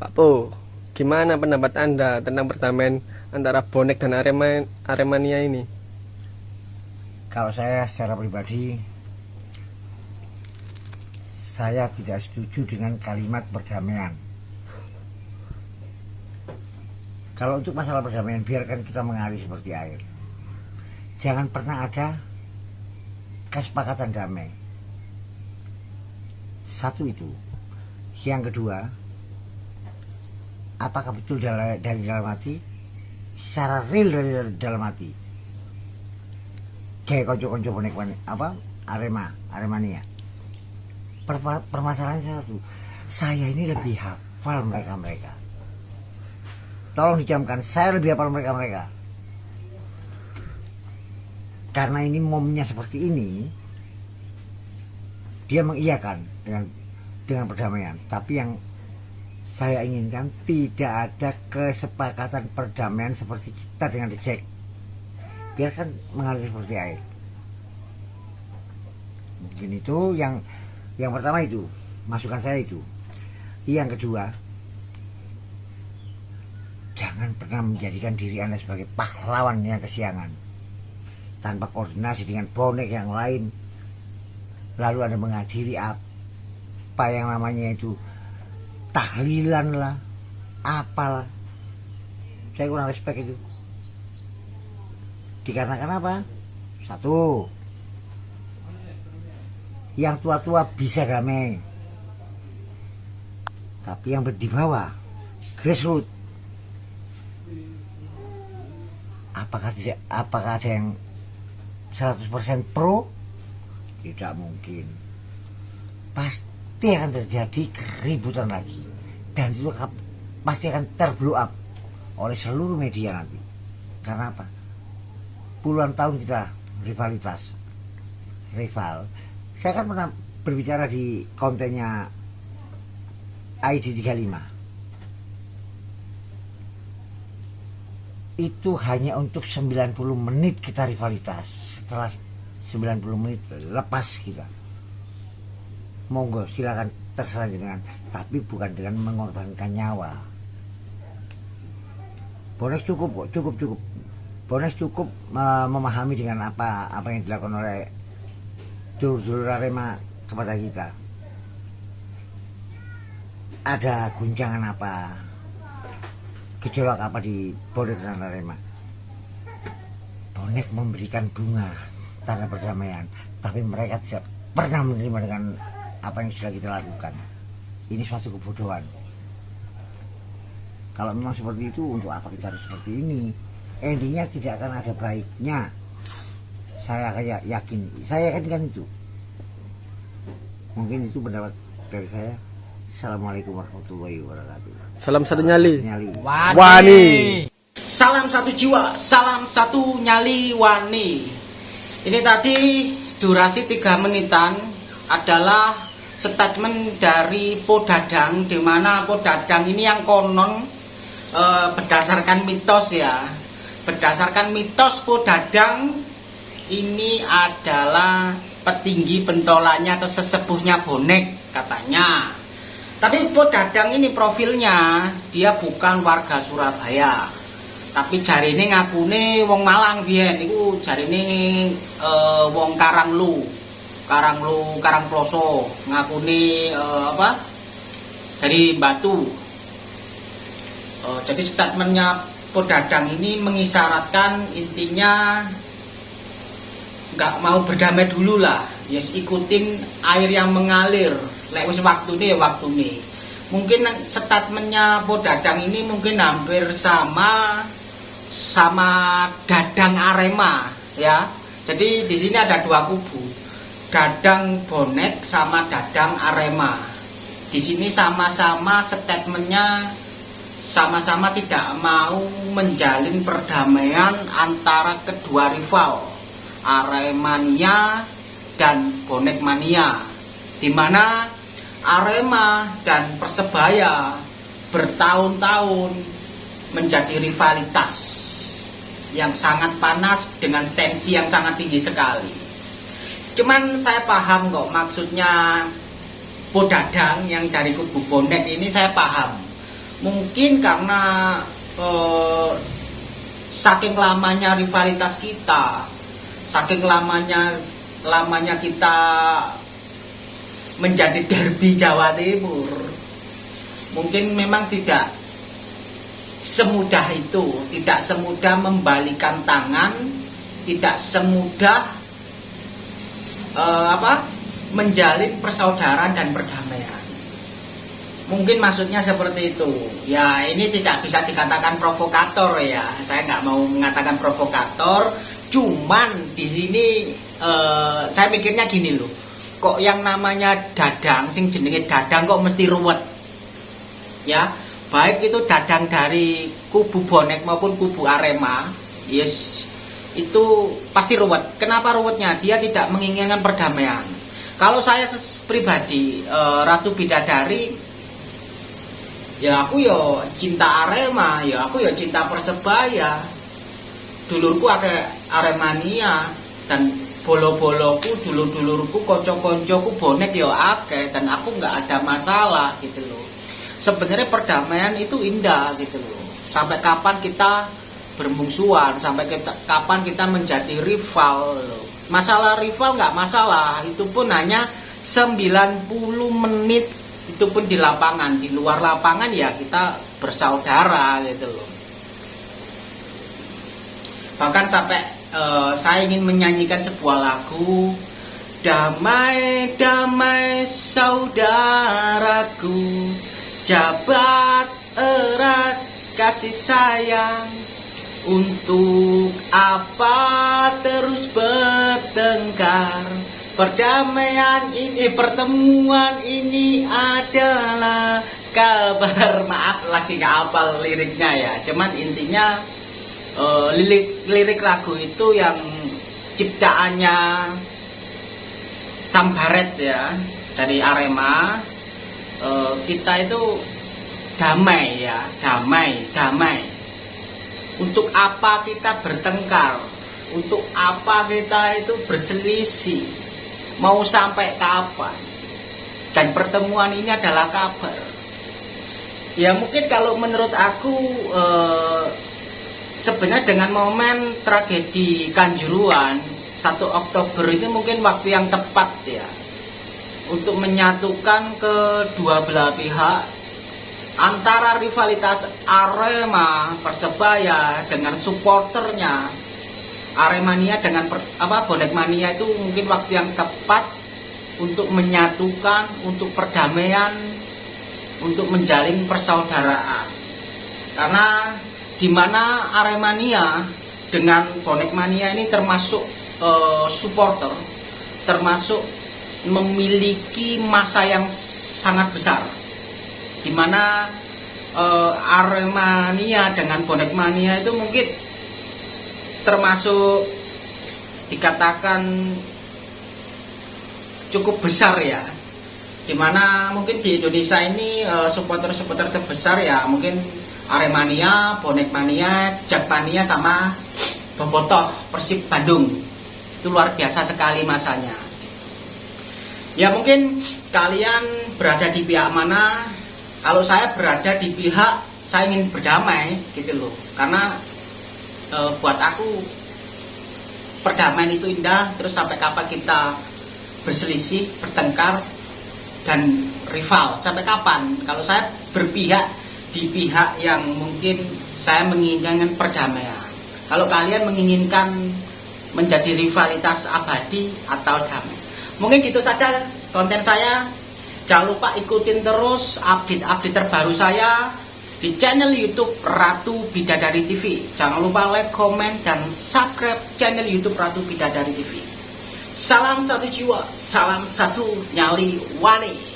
Pak Po, gimana pendapat Anda tentang perdamaian antara bonek dan Arema, Aremania ini? Kalau saya secara pribadi saya tidak setuju dengan kalimat perdamaian. Kalau untuk masalah perdamaian biarkan kita mengalir seperti air. Jangan pernah ada kesepakatan damai. Satu itu. Yang kedua, apakah betul dari, dalam hati? Secara real dari dalam hati. Kayak konco-konco bonek apa? Arema Aremania. Per, permasalahannya satu. Saya ini lebih hafal mereka mereka. Tolong dijamkan saya lebih hafal mereka mereka. Karena ini momennya seperti ini dia mengiyakan dengan dengan perdamaian. Tapi yang saya inginkan tidak ada kesepakatan perdamaian seperti kita dengan Jack. Biarkan mengalir seperti air. Mungkin itu yang yang pertama itu masukan saya itu. Yang kedua jangan pernah menjadikan diri anda sebagai pahlawan yang kesiangan. Tanpa koordinasi dengan bonek yang lain lalu anda menghadiri apa yang namanya itu tahlilan lah. Apalah saya kurang respect itu. Dikarenakan apa? Satu. Yang tua-tua bisa damai. Tapi yang di bawah apakah apakah ada yang 100% pro? Tidak mungkin. Pasti pasti akan terjadi keributan lagi. Dan itu pasti akan terblow up oleh seluruh media nanti. Karena apa? Puluhan tahun kita rivalitas rival. Saya kan pernah berbicara di kontennya ID 35 itu hanya untuk 90 menit kita rivalitas. Setelah 90 menit lepas kita monggo silakan. Terserah dengan tapi bukan dengan mengorbankan nyawa. Bones cukup kok cukup cukup. Bones cukup uh, memahami dengan apa apa yang dilakukan oleh dulur-dulur Arema kepada kita. Ada guncangan apa? Gejolak apa di Bonek dan Arema Bonek memberikan bunga tanda perdamaian. Tapi mereka tidak pernah menerima dengan apa yang sudah kita lakukan. Ini suatu kebodohan. Kalau memang seperti itu untuk apa kita harus seperti ini? Endingnya tidak akan ada baiknya. Saya kayak yakin. Saya yakin kan itu. Mungkin itu pendapat dari saya. Assalamualaikum warahmatullahi wabarakatuh. Salam satu nyali, nyali. Wani. Wani. Salam satu jiwa salam satu nyali wani. Ini tadi durasi tiga menitan adalah statement dari Podadang di mana Podadang ini yang konon e, berdasarkan mitos ya. Berdasarkan mitos Podadang ini adalah petinggi pentolannya atau sesepuhnya bonek katanya. Tapi Podadang ini profilnya dia bukan warga Surabaya. Tapi jari ini ngakune wong Malang biyen. Itu jari ini e, wong Karanglu Karang Lu Karang Ploso ngakuni uh, apa dari Batu. Uh, jadi statementnya Podadang ini mengisyaratkan intinya nggak mau berdamai dulu lah. Yes ikutin air yang mengalir. Lewat waktu ini waktu ini mungkin statementnya Podadang ini mungkin hampir sama sama Dadang Arema ya. Jadi di sini ada dua kubu Dadang Bonek sama Dadang Arema. Di sini sama-sama statementnya sama-sama tidak mau menjalin perdamaian antara kedua rival Aremania dan Bonek Mania di mana Arema dan Persebaya bertahun-tahun menjadi rivalitas yang sangat panas dengan tensi yang sangat tinggi sekali Cuman saya paham kok maksudnya Podadang yang dari kubu bonek ini saya paham. mungkin karena eh, saking lamanya rivalitas kita saking lamanya lamanya kita menjadi derby Jawa Timur mungkin memang tidak semudah itu tidak semudah membalikan tangan tidak semudah eh, apa menjalin persaudaraan dan perdamaian. Mungkin maksudnya seperti itu. Ya ini tidak bisa dikatakan provokator ya. Saya nggak mau mengatakan provokator. Cuman di sini eh, saya mikirnya gini loh. Kok yang namanya dadang sing jenenge dadang kok mesti ruwet? Ya baik itu dadang dari kubu bonek maupun kubu arema yes itu pasti ruwet. Kenapa ruwetnya? Dia tidak menginginkan perdamaian. Kalau saya pribadi e, ratu bidadari ya aku ya cinta arema ya aku ya cinta persebaya. Dulurku ada aremania dan bolo-boloku dulur-dulurku konco-koncoku bonek ya akeh dan aku nggak ada masalah gitu loh. Sebenarnya perdamaian itu indah gitu loh. Sampai kapan kita bermusuhan sampai kita, kapan kita menjadi rival. Masalah rival nggak masalah itu pun hanya 90 menit itu pun di lapangan. Di luar lapangan ya kita bersaudara gitu loh. Bahkan sampai uh, saya ingin menyanyikan sebuah lagu Damai, damai saudaraku Jabat erat kasih sayang Untuk apa terus bertengkar? Perdamaian ini, pertemuan ini adalah kabar Maaf lagi gak hafal liriknya ya. Cuman intinya uh, lirik lirik lagu itu yang ciptaannya Sambaret ya dari Arema uh, kita itu damai ya damai damai untuk apa kita bertengkar? Untuk apa kita itu berselisih? Mau sampai kapan? Dan pertemuan ini adalah kabar. Ya mungkin kalau menurut aku eh, sebenarnya dengan momen tragedi Kanjuruan 1 Oktober itu mungkin waktu yang tepat ya. Untuk menyatukan kedua belah pihak antara rivalitas Arema Persebaya dengan supporternya. Aremania dengan per, apa bonek mania itu mungkin waktu yang tepat untuk menyatukan untuk perdamaian untuk menjalin persaudaraan. Karena di mana Aremania dengan bonek mania ini termasuk uh, supporter, termasuk memiliki masa yang sangat besar, di mana uh, Aremania dengan bonek mania itu mungkin termasuk dikatakan cukup besar ya di mana mungkin di Indonesia ini uh, supporter-supporter terbesar ya mungkin Aremania, Bonek Mania, Jakmania sama Bobotoh Persib Bandung. Itu luar biasa sekali masanya. Ya mungkin kalian berada di pihak mana? Kalau saya berada di pihak saya ingin berdamai gitu loh. Karena e, buat aku perdamaian itu indah. Terus sampai kapan kita berselisih, bertengkar dan rival? Sampai kapan? Kalau saya berpihak di pihak yang mungkin saya menginginkan perdamaian. Kalau kalian menginginkan menjadi rivalitas abadi atau damai. Mungkin gitu saja konten saya. Jangan lupa ikutin terus update-update terbaru saya di channel YouTube Ratu Bidadari TV. Jangan lupa like, comment, dan subscribe channel YouTube Ratu Bidadari TV. Salam satu jiwa, salam satu nyali wani.